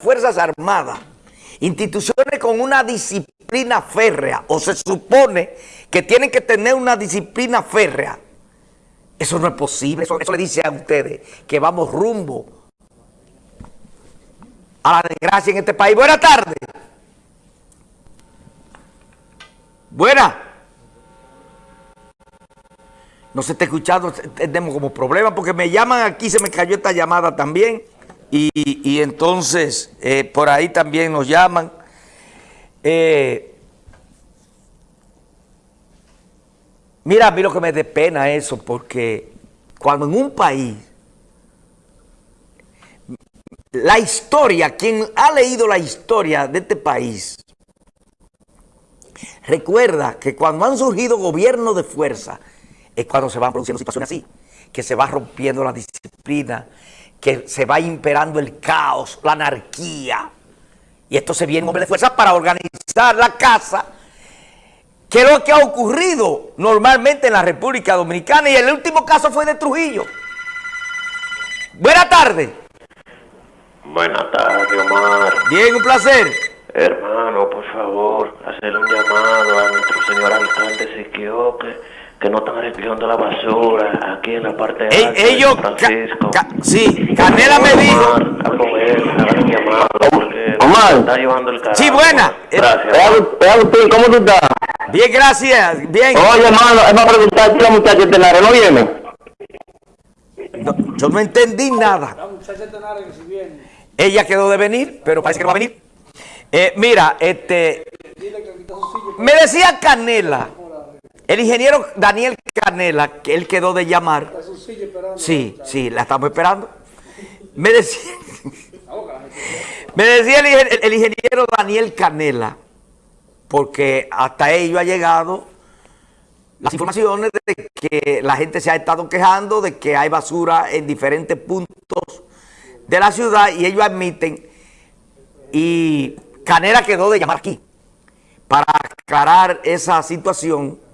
Fuerzas Armadas, instituciones con una disciplina férrea, o se supone que tienen que tener una disciplina férrea, eso no es posible, eso, le dice a ustedes que vamos rumbo a la desgracia en este país. Buenas tardes. Buenas. No se está escuchando, tenemos como problema porque me llaman aquí, se me cayó esta llamada también. Y, entonces eh, por ahí también nos llaman. Eh, mira, a mí lo que me dé pena eso, porque cuando en un país, la historia, quien ha leído la historia de este país, recuerda que cuando han surgido gobiernos de fuerza, es cuando se van produciendo situaciones así, que se va rompiendo la disciplina, que se va imperando el caos, la anarquía. Y esto se viene en hombre de fuerza para organizar la casa, que es lo que ha ocurrido normalmente en la República Dominicana. Y el último caso fue de Trujillo. Buenas tardes. Buenas tardes, Omar. Bien, un placer. Hermano, por favor, hacerle un llamado a nuestro señor alcalde Siquioque que no están recogiendo la basura aquí en la parte de alta ellos, de Francisco. sí, Canela me dijo. Omar, está llevando el Sí, buena. Gracias. ¿Cómo tú estás? Bien, gracias. Bien. Oye, hermano, es para preguntarte la muchacha Tenares, ¿no viene? No, yo no entendí nada. La muchacha viene. Ella quedó de venir, pero parece que no va a venir. Eh, mira, este... Me decía Canela el ingeniero Daniel Canela, que él quedó de llamar. Sí, sí, la estamos esperando. Me decía, me decía el, ingeniero Daniel Canela, porque hasta ello ha llegado las informaciones de que la gente se ha estado quejando de que hay basura en diferentes puntos de la ciudad y ellos admiten y Canela quedó de llamar aquí para aclarar esa situación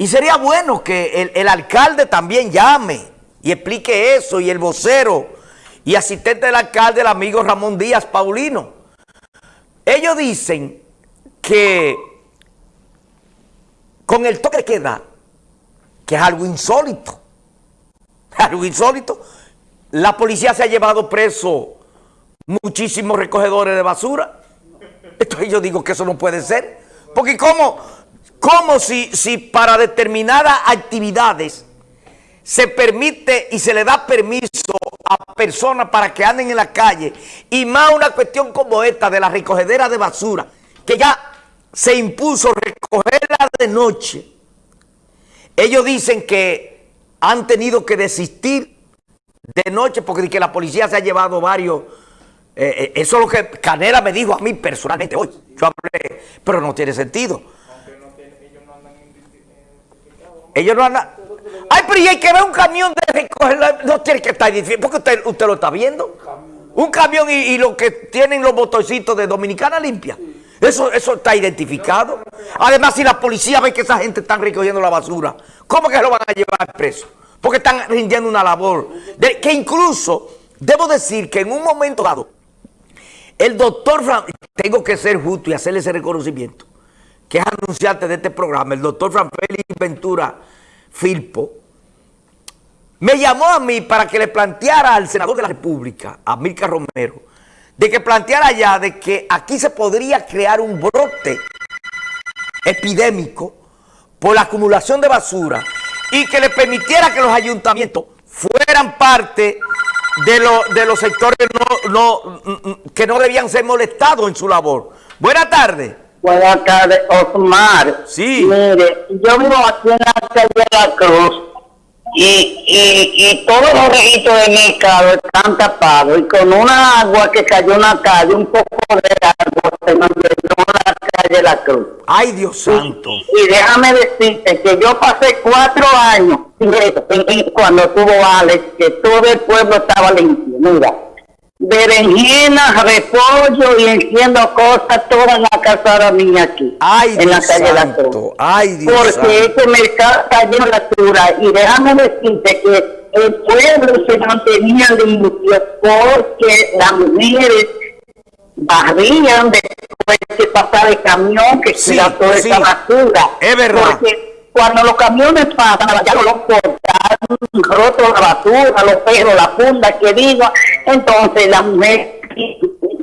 y sería bueno que el, alcalde también llame y explique eso, y el vocero y asistente del alcalde, el amigo Ramón Díaz Paulino. Ellos dicen que con el toque queda, que es algo insólito, algo insólito, la policía se ha llevado preso muchísimos recogedores de basura. Entonces yo digo que eso no puede ser, porque ¿cómo...? Como si, si para determinadas actividades se permite y se le da permiso a personas para que anden en la calle y más una cuestión como esta de la recogedera de basura, que ya se impuso recogerla de noche. Ellos dicen que han tenido que desistir de noche porque que la policía se ha llevado varios... Eh, eh, eso es lo que Canela me dijo a mí personalmente hoy. Yo hablé, pero no tiene sentido. Ellos no andan... Ay, pero y hay que ver un camión de recoger... No tiene que estar difícil, porque usted, usted lo está viendo. Un camión y, lo que tienen los motorcitos de Dominicana Limpia. Eso, eso está identificado. Además, si la policía ve que esa gente está recogiendo la basura, ¿cómo que lo van a llevar preso? Porque están rindiendo una labor. De, que incluso, debo decir que en un momento dado, el doctor, tengo que ser justo y hacerle ese reconocimiento que es anunciante de este programa, el doctor Fran Félix Ventura Filpo, me llamó a mí para que le planteara al senador de la República, a Mirka Romero, de que planteara ya de que aquí se podría crear un brote epidémico por la acumulación de basura y que le permitiera que los ayuntamientos fueran parte de, de los sectores que no debían ser molestados en su labor. Buenas tardes. Buenas tardes, Osmar. Sí. Mire, yo vivo aquí en la calle de la Cruz y, y, y todos los registros de mi carro están tapados y con una agua que cayó en la calle, un poco de agua se nos llenó la calle de la Cruz. Ay, Dios santo. Y, déjame decirte que yo pasé cuatro años cuando tuvo Alex, que todo el pueblo estaba limpio. Mira berenjenas, repollo y enciendo cosas toda en la casa de la aquí. Ay, en la calle santo. Ay, Dios Porque este mercado está lleno de basura. Y déjame decirte que el pueblo se mantenía limpio porque las mujeres barrían después de pasar el camión que Sí, toda sí. esa basura. Es verdad. Porque cuando los camiones pasan, ya los cortan, roto la basura, los perros, la funda, que diga, entonces la mujer y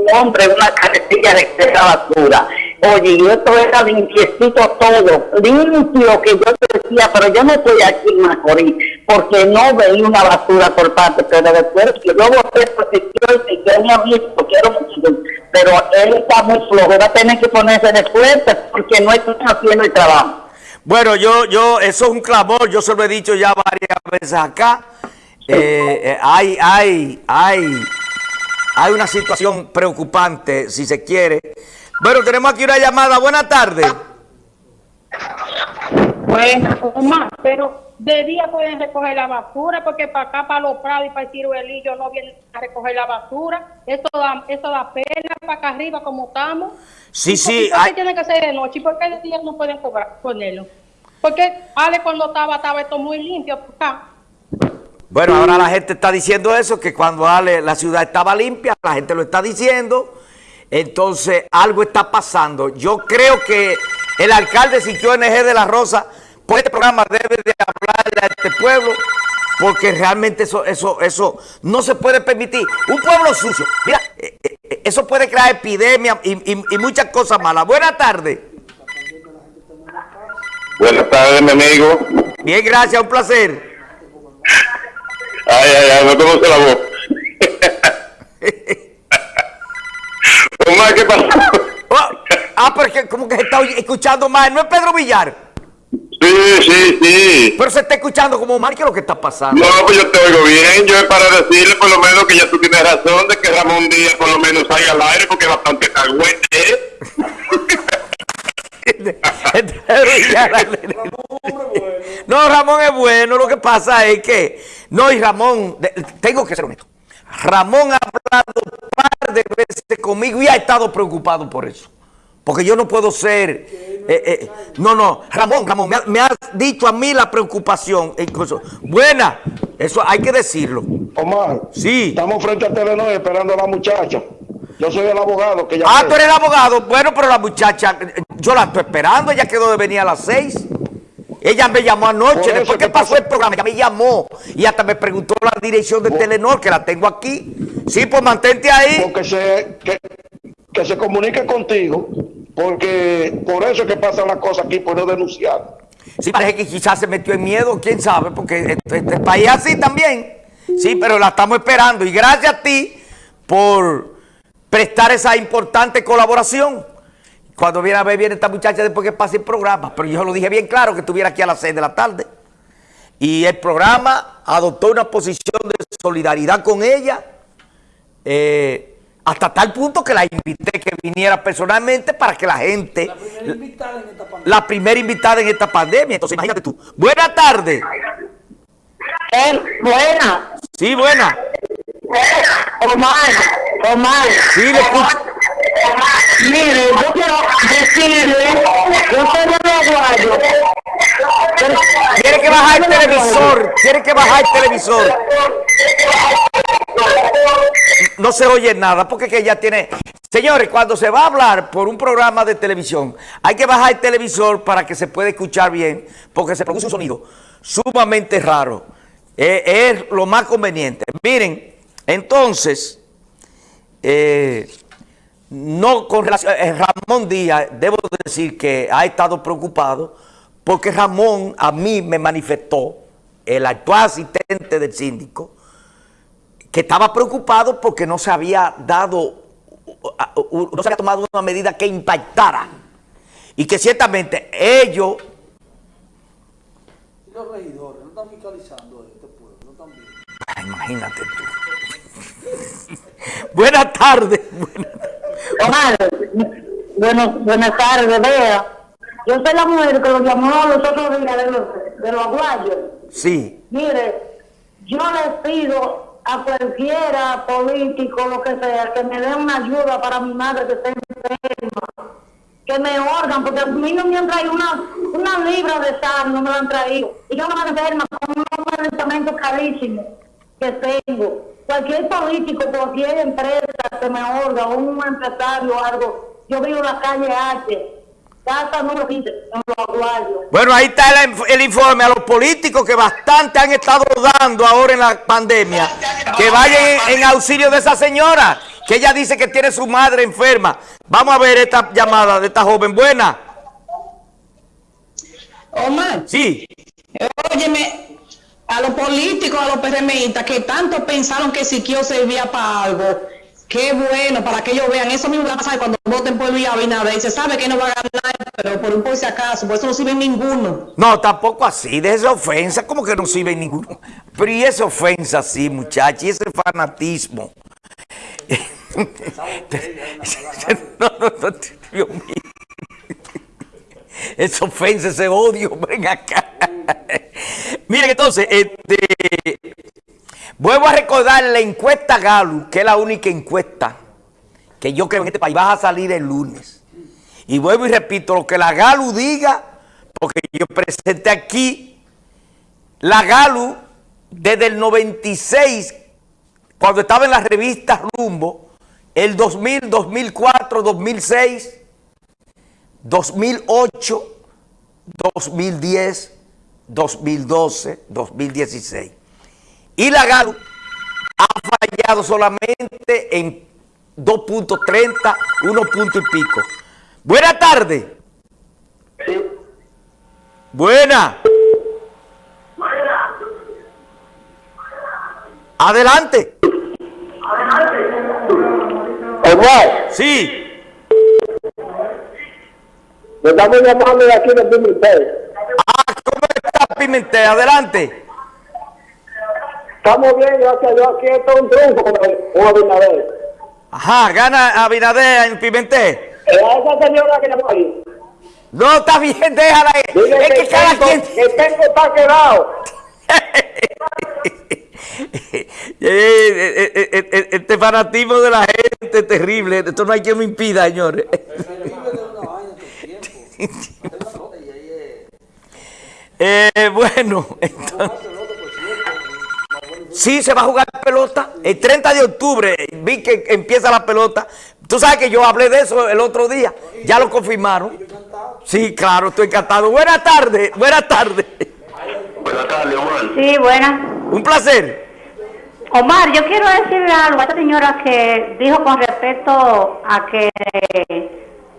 un hombre una carretilla de esa basura. Oye, y esto era limpiecito todo, limpio, que yo decía, pero yo no estoy aquí en Macorís, porque no veía una basura por parte, pero después que yo voté yo, que yo amigo, lo quiero mucho, pero él está muy flojo, va a tener que ponerse de fuerte porque no está haciendo el trabajo. Bueno, yo, yo, eso es un clamor, yo se lo he dicho ya varias veces acá. Eh, eh, hay, hay, hay, hay una situación preocupante, si se quiere. Bueno, tenemos aquí una llamada. Buenas tardes. Bueno, Omar, pero de día pueden recoger la basura porque para acá, para los prados y para el ciruelillo no vienen a recoger la basura. Eso da, eso da pena para acá arriba como estamos. Sí, ¿Y por- sí, ¿y ¿Por qué hay- tiene que ser de noche? ¿Y por qué de día no pueden cobrar, ponerlo? Porque Ale cuando estaba, estaba esto muy limpio por acá. Bueno, ahora la gente está diciendo eso, que cuando Ale- la ciudad estaba limpia, la gente lo está diciendo. Entonces, algo está pasando. Yo creo que el alcalde Siquio NG de la Rosa, por este programa debe de hablarle a este pueblo, porque realmente eso, eso, eso no se puede permitir. Un pueblo sucio, mira, eh, eh, eso puede crear epidemias y, y- y muchas cosas malas. Buenas tardes. Buenas tardes, mi amigo. Bien, gracias, un placer. Ay, ay, ay, no conoce la voz. Omar, ¿qué pasó? Como que se está escuchando mal. No es Pedro Villar. Sí, sí, sí. Pero se está escuchando como mal. ¿Qué es lo que está pasando? No, pues yo te oigo bien. Yo es para decirle por lo menos que ya tú tienes razón de que Ramón Díaz por lo menos salga al aire porque es bastante cagüete. Villar. No, Ramón es bueno. Lo que pasa es que. No, y Ramón, tengo que ser honesto. Ramón ha hablado un par de veces conmigo y ha estado preocupado por eso. Porque yo no puedo ser. eh, eh, no, no, Ramón, Ramón, me, ha- me has dicho a mí la preocupación. Incluso, buena, eso hay que decirlo. Omar, Sí. estamos frente a Telenor esperando a la muchacha. Yo soy el abogado que ya. Ah, tú eres el abogado. Bueno, pero la muchacha, yo la estoy esperando. Ella quedó de venir a las seis. Ella me llamó Por anoche. eso Después que pasó el programa, ella me llamó. Y hasta me preguntó la dirección de Telenor, que la tengo aquí. Sí, pues mantente ahí. Porque se, que, que se comunique contigo, porque por eso es que pasan las cosas aquí, por no denunciar. Sí, parece que quizás se metió en miedo, quién sabe, porque este, este país así también. Sí, pero la estamos esperando. Y gracias a ti por prestar esa importante colaboración. Cuando viene a ver, viene esta muchacha después que pase el programa. Pero yo lo dije bien claro que estuviera aquí a las 6 de la tarde. Y el programa adoptó una posición de solidaridad con ella. eh, hasta tal punto que la invité que viniera personalmente para que la gente... La primera invitada en esta pandemia. La primera invitada en esta pandemia. Entonces imagínate tú. Buenas tardes. Eh, buena, Sí, buena. Omar, Omar. Sí, le escucho. Mire, yo quiero decirle, yo soy de Aguayo. Tiene que bajar el televisor. Tiene que bajar el televisor. No se oye nada porque que ella tiene... Señores, cuando se va a hablar por un programa de televisión, hay que bajar el televisor para que se pueda escuchar bien, porque se produce un sonido sumamente raro. Eh, es lo más conveniente. Miren, entonces, eh, no con relación... eh, Ramón Díaz, debo decir que ha estado preocupado porque Ramón a mí me manifestó, el actual asistente del síndico, que estaba preocupado porque no se había dado, no se había tomado una medida que impactara. Y que ciertamente ellos, Los regidores no están fiscalizando este pueblo también. Ay, imagínate tú. Buenas tardes. Buenas- Omar, bueno, buenas tardes, vea. Yo soy la mujer que lo llamó los otros días de los, de los aguayos. Sí, Mire, yo les pido a cualquiera político, lo que sea, que me den una ayuda para mi madre que está enferma. Que me organ, porque a mí no me han traído una, una libra de sal no me lo han traído. Y yo me enferma con unos medicamentos carísimos que tengo. Cualquier político, cualquier empresa que me oiga, un empresario o algo, yo vivo en la calle H, casa número 15, en los aguayos. Bueno, ahí está el, el informe a los políticos que bastante han estado dando ahora en la pandemia, que vayan en, en auxilio de esa señora, que ella dice que tiene su madre enferma. Vamos a ver esta llamada de esta joven. Buena. Omar, Sí. óyeme, a los políticos, a los PRMistas que tanto pensaron que Siquio servía para algo, qué bueno, para que ellos vean, eso mismo va a pasar cuando voten por Luis Abinader, y se sabe que no va a ganar, pero por un por si acaso, por eso no sirve ninguno. No, tampoco así, de esa ofensa, como que no sirve ninguno. Pero y esa ofensa así, muchachos, y ese fanatismo. no, no, no, Dios mío. Esa ofensa, ese odio, ven acá. Miren, entonces, este, vuelvo a recordar la encuesta Galo, que es la única encuesta que yo creo que este país va a salir el lunes. Y vuelvo y repito, lo que la Galu diga, porque yo presenté aquí la Galu desde el 96, cuando estaba en la revista Rumbo, el 2000, 2004, 2006, 2008, 2010, 2012, 2016. Y la Galu ha fallado solamente en 2.30, 1 punto y pico. Buena tarde. Buena. Adelante. Omar, Sí. le estamos llamando de aquí de Pimentel. Ah, ¿cómo está Pimentel? Adelante. Estamos bien, gracias a Dios. Aquí está un triunfo con Abinader. Ajá, gana Abinader en Pimentel. Eh, A esa señora que llamó ahí. No, está bien, déjala ahí. Dile Es que cada tengo, quien... que tengo está quedado. Este fanatismo de la gente es terrible. Esto no hay quien me impida, señores. Eh, bueno, entonces, sí se va a jugar pelota. El 30 de octubre vi que empieza la pelota. Tú sabes que yo hablé de eso el otro día. Ya lo confirmaron. Sí, claro, estoy encantado. Buenas tardes, buenas tardes. Buenas tardes, Omar. Sí, buena. Un placer. Omar, yo quiero decirle algo a esta señora que dijo con respecto a que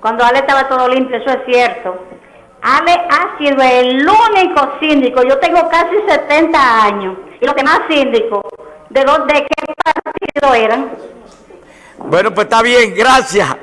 cuando Ale estaba todo limpio, eso es cierto. Ale ha sido el único síndico, yo tengo casi 70 años, los demás síndicos, ¿de, dónde, de qué partido eran? Bueno, pues está bien, gracias.